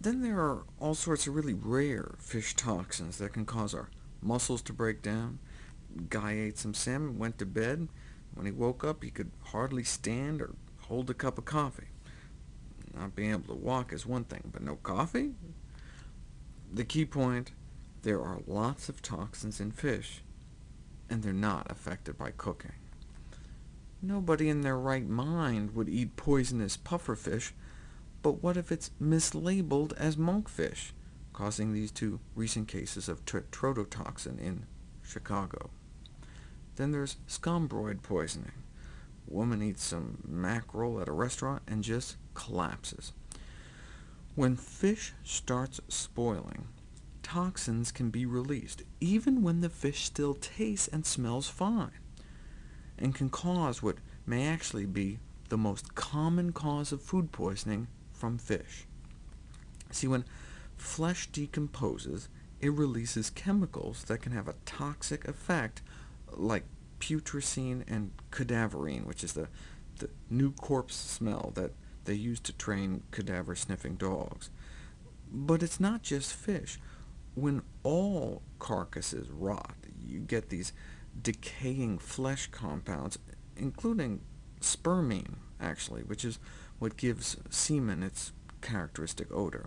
Then there are all sorts of really rare fish toxins that can cause our muscles to break down. Guy ate some salmon, went to bed. When he woke up, he could hardly stand or hold a cup of coffee. Not being able to walk is one thing, but no coffee? The key point, there are lots of toxins in fish, and they're not affected by cooking. Nobody in their right mind would eat poisonous pufferfish, but what if it's mislabeled as monkfish, causing these two recent cases of tetrodotoxin in Chicago? Then there's scombroid poisoning. A woman eats some mackerel at a restaurant and just collapses. When fish starts spoiling, toxins can be released, even when the fish still tastes and smells fine, and can cause what may actually be the most common cause of food poisoning from fish. See, when flesh decomposes, it releases chemicals that can have a toxic effect, like putrescine and cadaverine, which is the, the new corpse smell that they use to train cadaver-sniffing dogs. But it's not just fish. When all carcasses rot, you get these decaying flesh compounds, including spermine, actually, which is what gives semen its characteristic odor.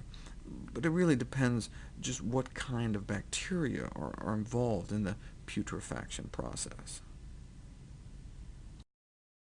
But it really depends just what kind of bacteria are, are involved in the putrefaction process.